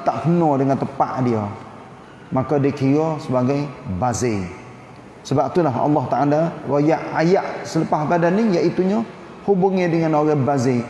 tak kena dengan tepat dia. Maka dikira sebagai bazir. Sebab itulah Allah Taala ayat ayat selepas pada ni iaitu hubungi dengan orang bazir.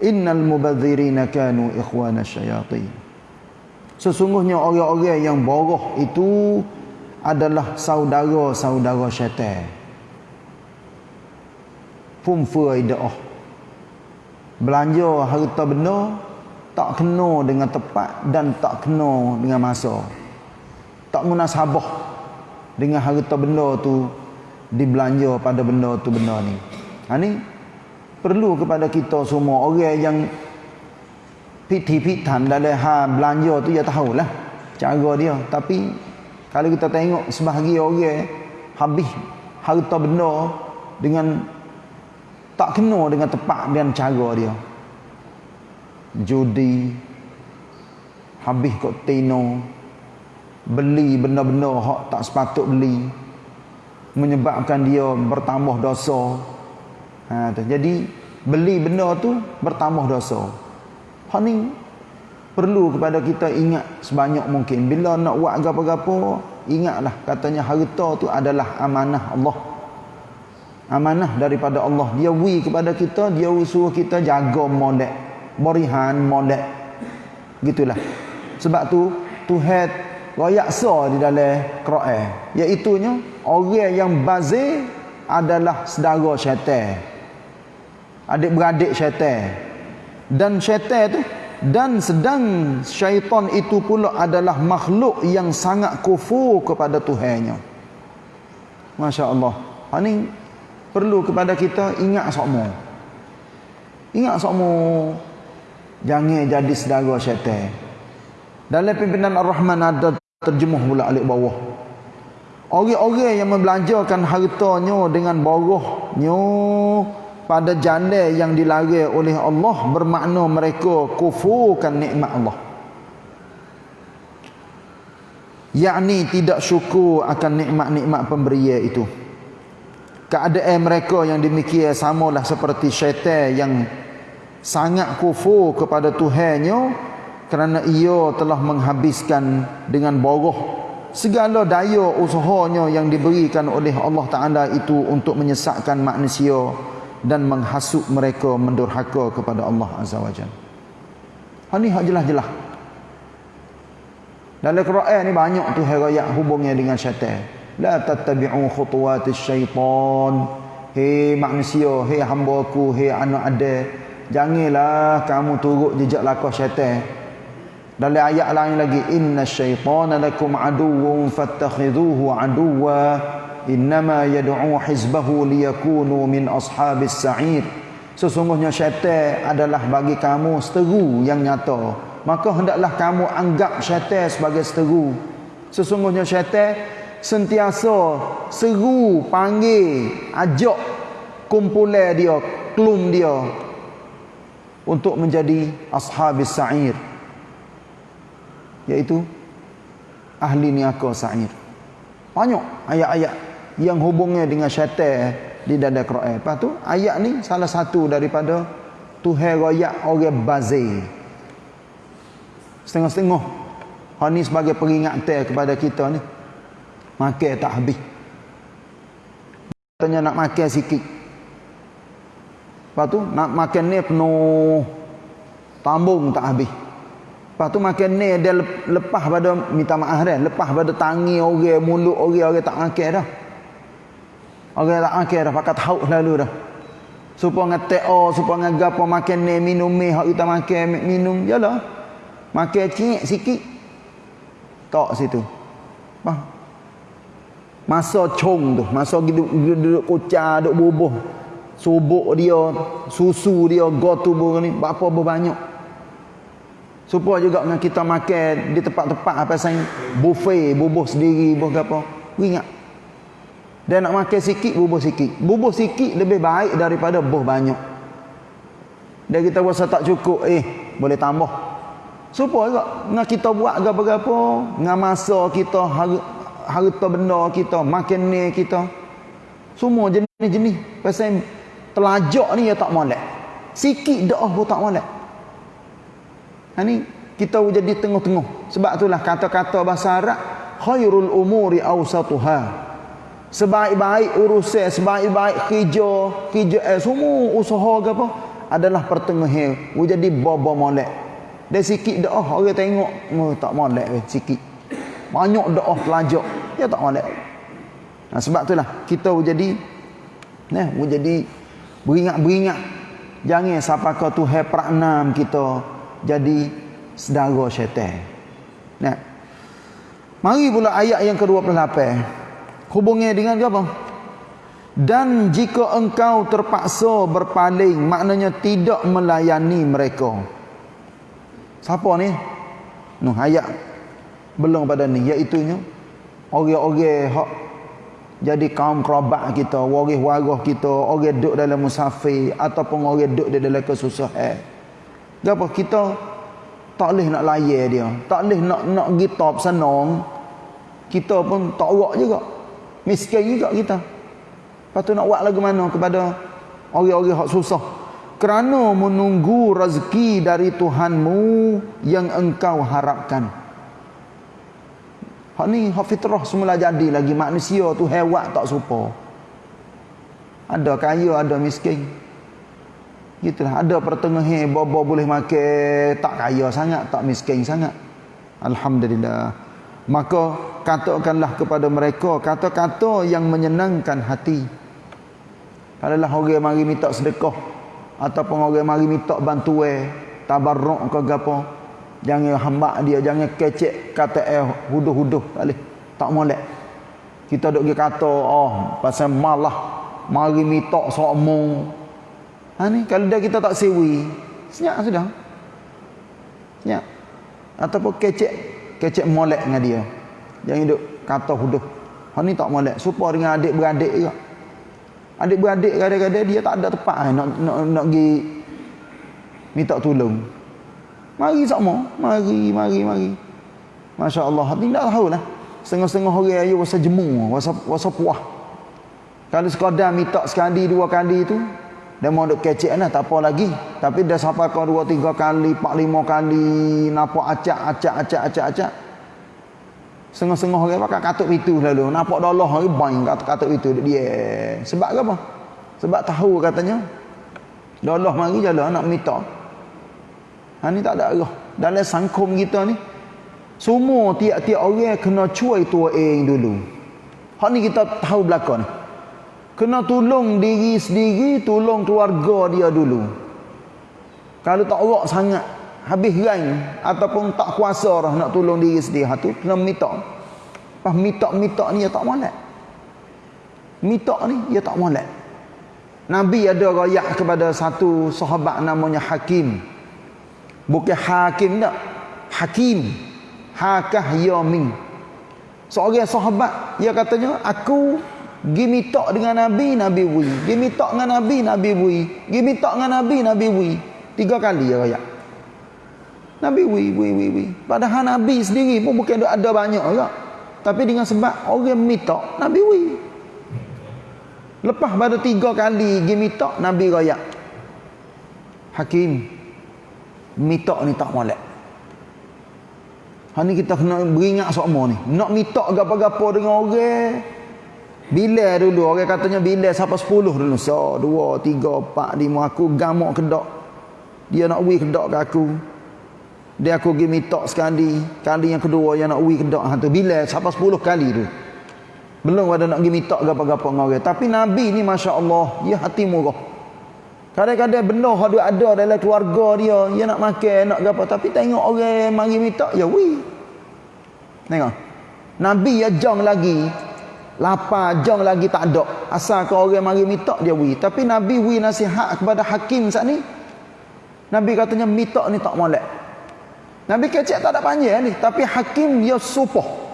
Innal mubadzirina kanu ikhwana syayatin. Sesungguhnya orang-orang yang boroh itu adalah saudara-saudara syaitan. Pun faidah belanja harta benda tak kena dengan tepat dan tak kena dengan masa tak munasabah dengan harta benda tu dibelanja pada benda tu benda ni. Ha ni perlu kepada kita semua orang yang piti-pitan dalam ha belanja tu ya tahulah cara dia. Tapi kalau kita tengok sebahagian orang habis harta benda dengan tak kena dengan tepat dan cara dia. Judi habis kok tino beli benda-benda hak tak sepatut beli menyebabkan dia bertambah dosa. Ha tu. Jadi beli benda tu bertambah dosa. Hak ni perlu kepada kita ingat sebanyak mungkin. Bila nak buat apa-apa ingatlah katanya harta tu adalah amanah Allah. Amanah daripada Allah. Dia wi kepada kita dia suruh kita jaga molek berihan molek. Gitulah. Sebab tu Tuhan royak sa di dalam Quran. Iaitu nya orang yang bazir adalah saudara syaitan. Adik-beradik syaitan. Dan syaitan tu dan sedang syaitan itu pula adalah makhluk yang sangat kufur kepada Tuhannya. Masya Allah ini ha, perlu kepada kita ingat semua ingat semua jangan jadi saudara syaitan. Dalam pimpinan Ar-Rahman ada terjemuh pula alik bawah. Orang-orang yang membelanjakan hartanya dengan borohnya pada jalan yang dilarang oleh Allah bermakna mereka kufurkan nikmat Allah. Yakni tidak syukur akan nikmat-nikmat pemberian itu. Keadaan mereka yang demikian samalah seperti syaitan yang sangat kufur kepada Tuhannya kerana ia telah menghabiskan dengan boroh segala daya usahanya yang diberikan oleh Allah Ta'ala itu untuk menyesatkan manusia dan menghasut mereka mendurhaka kepada Allah Azza wa Jal ini hak jelas-jelas. Dalam Quran ni banyak tu herayat hubungnya dengan syaitan. La tattabi'u khutuwatis syaitan. Hei manusia hei hamba aku hei anak ada janganlah kamu turut jejak lakah syaitan. Dalam ayat lain lagi inna syaitana lakum aduwwun fattakhidhuhu aduwwa. Innama yad'u hizbahu liyakunu min ashabis sa'ir. Sesungguhnya syaitan adalah bagi kamu seteru yang nyata. Maka hendaklah kamu anggap syaitan sebagai seteru. Sesungguhnya syaitan sentiasa seru panggil ajak kumpulan dia klum dia untuk menjadi ashabis sa'ir iaitu ahli niaga sa'ir. Banyak ayat-ayat yang hubungnya dengan syaitan di dalam Quran. Lepas tu ayat ni salah satu daripada Tuhan royak orang bazir. Setengah-setengah. Hal ni sebagai peringatan kepada kita ni. Makan tak habis. Katanya nak makan sikit. Lepas tu nak makan ni penuh tambung tak habis. Lepas tu makan ni dia lepas pada minta maaf dah. Lepas pada tangi orang, mulut orang, orang tak makan dah. Orang tak makan dah. Pakat hauk lalu dah. Dengan teo, supaya dengan gapa makan ni, minum ni, hak kita makan, minum. Yalah. Makan cik sikit. Tak situ. Bah. Masa cong tu. Masa duduk, duduk kucar, duduk bubuh. Subuk dia, susu dia, gotu ni. Berapa berbanyak. Supaya juga dengan kita makan di tempat-tempat apa sain buffet, bubuh sendiri, bubuh apa. Ingat. Dia nak makan sikit, bubuh sikit. Bubuh sikit lebih baik daripada bubuh banyak. Dia kita rasa tak cukup, eh, boleh tambah. Supaya juga dengan kita buat apa-apa, dengan masa kita, harta benda kita, makan ni kita. Semua jenis-jenis. Pasal telajak ni ya tak molek. Sikit dah pun tak molek. Ha ni kita jadi tengah-tengah. Sebab itulah kata-kata bahasa Arab khairul umuri awsatuha. Sebaik-baik urusan sebaik-baik kerja kerja eh, semua usaha ke apa adalah pertengahan. Jadi baba molek. Dan sikit oh, orang tengok oh, tak molek eh, sikit. Banyak dah oh, pelajar dia tak molek. Nah, sebab itulah kita jadi nah jadi beringat-beringat jangan siapa kau tu hai pranam kita jadi sedara syaitan. Nah. Mari pula ayat yang ke-28 hubungnya dengan apa dan jika engkau terpaksa berpaling maknanya tidak melayani mereka. Siapa ni? Noh ayat belum pada ni. Iaitu orang-orang hak jadi kaum kerabat kita, waris warah kita, orang duduk dalam musafir ataupun orang duduk di dalam kesusahan. Apa kita tak boleh nak layan dia, tak boleh nak nak kita senang. Kita pun tak buat juga. Miskin juga kita. Tu nak buat lagu mana kepada orang-orang hak susah. Kerana menunggu rezeki dari Tuhanmu yang engkau harapkan. Hak ni hak fitrah semula jadi lagi manusia tu hewan tak serupa. Ada kaya, ada miskin. Gitulah, ada pertengahan baba boleh makan tak kaya sangat, tak miskin sangat. Alhamdulillah. Maka katakanlah kepada mereka kata-kata yang menyenangkan hati. Kalau lah orang mari minta sedekah ataupun orang mari minta bantuan, tabarruk ke gapo, Jangan hamba dia, jangan kecek kata eh huduh-huduh boleh. Tak molek. Kita duk kata oh pasal malah mari mitok sokmo. Ha ni kalau dah kita tak sewi, senyap sudah. Senyap. Ataupun kecek kecek molek dengan dia. Jangan duk kata huduh. Ha ni tak molek. Supaya dengan adik-beradik juga. Adik-beradik kadang-kadang dia tak ada tempat eh, nak nak nak pergi minta tolong. Mari sama. Mari, mari, mari. Masya Allah. Tidak tahu lah. Setengah-setengah orang ayu rasa jemu. Rasa, rasa puah. Kalau sekadar minta sekali, dua kali itu. Dia mau duk kecek lah. Tak apa lagi. Tapi dah sampai kau dua, tiga kali, empat, lima kali. Nampak acak, acak, acak, acak, acak. Setengah-setengah orang pakai katuk itu lalu. Nampak dolah hari bain katuk-katuk itu. Dia. Sebab apa? Sebab tahu katanya. Dolah mari jalan nak minta. Ha ni tak ada arah. Dalam sangkum kita ni semua tiap-tiap orang kena cuai tua eng dulu. Hak ni kita tahu belakang ni. Kena tolong diri sendiri, tolong keluarga dia dulu. Kalau tak orak sangat, habis rain ataupun tak kuasa dah nak tolong diri sendiri, ha tu kena minta. Pas minta-minta ni dia tak molek. Minta ni dia tak molek. Nabi ada rakyat kepada satu sahabat namanya Hakim. Bukan hakim tak. Hakim. Hakah yamin. Seorang sahabat. Dia katanya. Aku. Gi minta dengan Nabi. Nabi wui. Gi minta dengan Nabi. Nabi wui. Gi minta dengan Nabi. Nabi wui. Tiga kali ya raya. Nabi wui. Wui. Wui. Wui. Padahal Nabi sendiri pun bukan ada banyak tak. Tapi dengan sebab orang minta. Nabi wui. Lepas pada tiga kali. Gi minta. Nabi raya. Hakim mitok ni tak molek. Ha ni kita kena beringat semua ni. Nak mitok gapo-gapo dengan orang. Bila dulu orang katanya bila siapa 10 dulu. So 2 3 4 5 aku gamuk kedak. Dia nak wi kedak ke aku. Dia aku pergi mitok sekali. Kali yang kedua yang nak wi kedak ha tu bila siapa 10 kali tu. Belum ada nak pergi mitok gapo-gapo dengan orang. Tapi Nabi ni masya-Allah, dia hati murah. Kadang-kadang benda hadu ada dalam keluarga dia, dia nak makan, nak apa tapi tengok orang mari minta, ya wi. Tengok. Nabi ya jong lagi. Lapar jong lagi tak ada. Asal ke orang mari minta dia wi. Tapi Nabi wi nasihat kepada hakim saat ni. Nabi katanya minta ni tak molek. Nabi kecek tak ada panjang ni, tapi hakim dia supoh.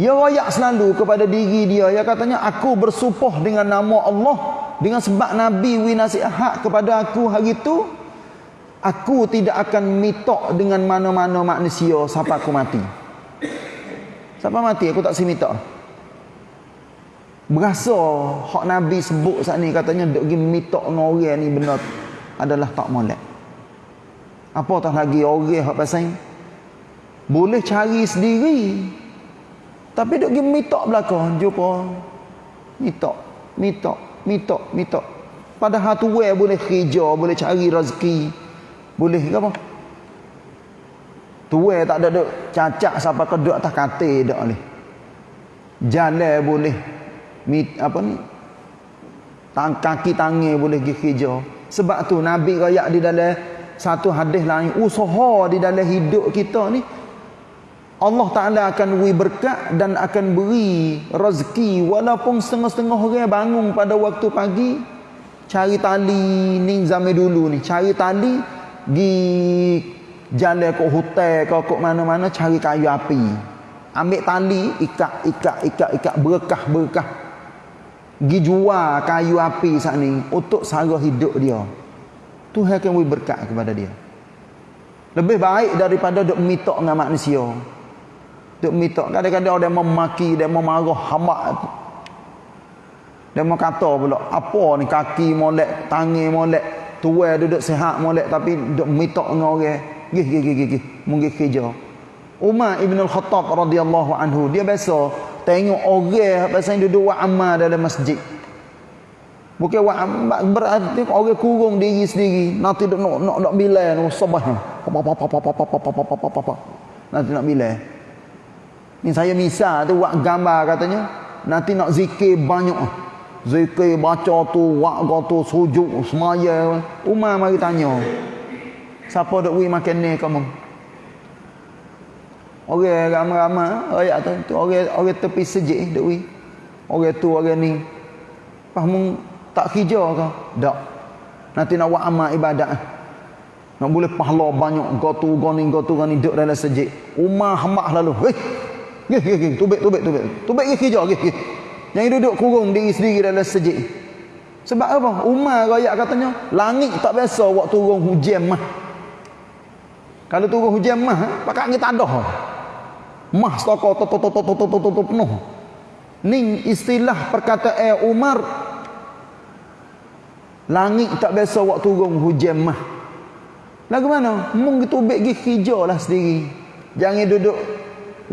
Dia royak selalu kepada diri dia. Dia katanya aku bersupoh dengan nama Allah dengan sebab Nabi wi nasihat kepada aku hari itu aku tidak akan mitok dengan mana-mana manusia sampai aku mati sampai mati aku tak si mitok berasa hak Nabi sebut saat ni katanya duk pergi mitok dengan orang ni benar adalah tak molek Apatah lagi orang hak pasal boleh cari sendiri. Tapi duk pergi mitok belakang jumpa. Mitok, mitok, mitok, mitok. Padahal tu boleh kerja, boleh cari rezeki. Boleh ke apa? Tuai tak ada duk cacak sampai ke duk atas katil dak ni. Jalan boleh mit apa ni? Tang kaki tangan boleh pergi kerja. Sebab tu Nabi royak di dalam satu hadis lain usaha di dalam hidup kita ni Allah Ta'ala akan beri berkat dan akan beri rezeki. Walaupun setengah-setengah orang bangun pada waktu pagi cari tali ni zaman dulu ni. Cari tali di jalan ke hotel ke ke mana-mana cari kayu api. Ambil tali ikat ikat ikat ikat berkah berkah. Gi jual kayu api saat ni untuk sara hidup dia. Tuhan akan beri berkat kepada dia. Lebih baik daripada duk mitok dengan manusia duk mitok kadang-kadang orang memaki dia memarah hamba dia mau kata pula apa ni kaki molek tangan molek tua duduk sehat molek tapi duk mitok dengan orang Gih gih gih gih. Mungkin kerja. Umar Ibn Al-Khattab radhiyallahu anhu dia biasa tengok orang pasal duduk buat amal dalam masjid. Bukan buat berarti orang kurung diri sendiri. Nanti nak nak nak apa apa apa. Nanti nak bilai. Ni saya misal tu buat gambar katanya. Nanti nak zikir banyak. Zikir baca tu, wak tu, sujud, semaya. Umar mari tanya. Siapa duk beri makan ni kamu? Orang ramai-ramai ayat tu, tu orang orang tepi sejik duk beri. Orang tu orang ni. Faham tak kerja ke? Tak. Nanti nak buat amal ibadat. Nak boleh pahala banyak gotu goni gotu goni duduk dalam sejik. Umar hamak lalu. Hei. Gih gih gih tubik tubik tubik. Tubik gih kerja gih gih. Yang duduk kurung diri sendiri dalam sejik. Sebab apa? Umar rakyat katanya, langit tak biasa waktu turun hujan mah. Kalau turun hujan mah, pakai angin tadah. Mah stoko to to to to to to to penuh. Ning istilah perkataan Umar Langit tak biasa waktu turun hujan mah. Lagu mana? Mung gitu bek gi hijau lah sendiri. Jangan duduk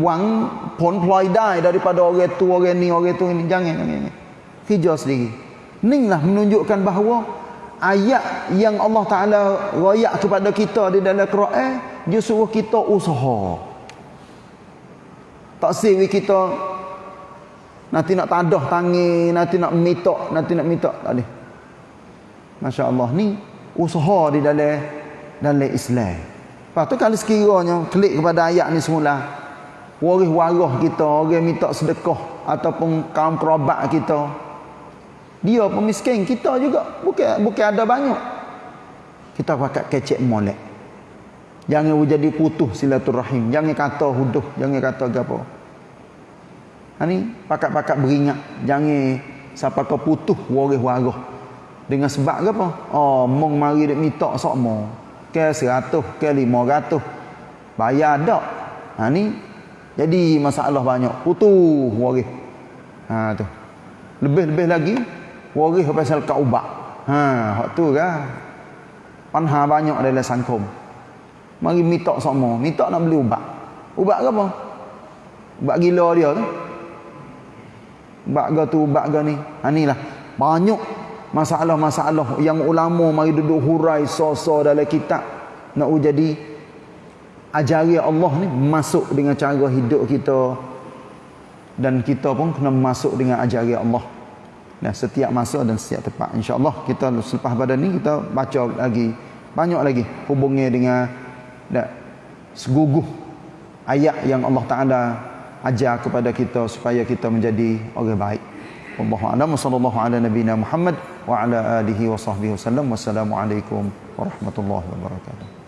wang pon ploi dai daripada orang tu orang ni orang tu ni. Jangan jangan. Hijau sendiri. Ning lah menunjukkan bahawa ayat yang Allah Ta'ala rayak kepada kita di dalam Quran dia suruh kita usaha. Tak siwi kita nanti nak tadah tangi nanti nak mitok nanti nak mitok. Tak boleh. Masya Allah ni usaha di dalam dalam Islam. Lepas tu kalau sekiranya klik kepada ayat ni semula waris warah kita orang minta sedekah ataupun kaum kerabat kita dia pemiskin kita juga bukan bukan ada banyak. Kita pakai kecek molek. Jangan jadi putus silaturahim. Jangan kata huduh, jangan kata gapo. Ha ni pakat-pakat beringat. Jangan siapa ke putus waris warah. Dengan sebab ke apa? Oh, mong mari dak minta sokmo. Ke 100, ke 500. Bayar dak. Ha ni jadi masalah banyak. Putus waris. Ha tu. Lebih-lebih lagi waris pasal kau ubak. Ha, hak tu kan. Panha banyak dalam sangkum. Mari minta sama, minta nak beli ubat. Ubat ke apa? Ubat gila dia tu. Ubat ke tu, ubat ke ni. Ha lah. Banyak masalah-masalah yang ulama mari duduk hurai so-so dalam kitab nak jadi ajari Allah ni masuk dengan cara hidup kita. Dan kita pun kena masuk dengan ajari Allah. Dan setiap masa dan setiap tempat insyaallah kita selepas pada ni kita baca lagi. Banyak lagi hubungnya dengan dan seguguh ayat yang Allah Taala ajar kepada kita supaya kita menjadi orang baik. Wallahu a'lam. Sallallahu ala nabiyina Muhammad wa ala alihi wa sahbihi wasallam wassalamu alaikum warahmatullahi wabarakatuh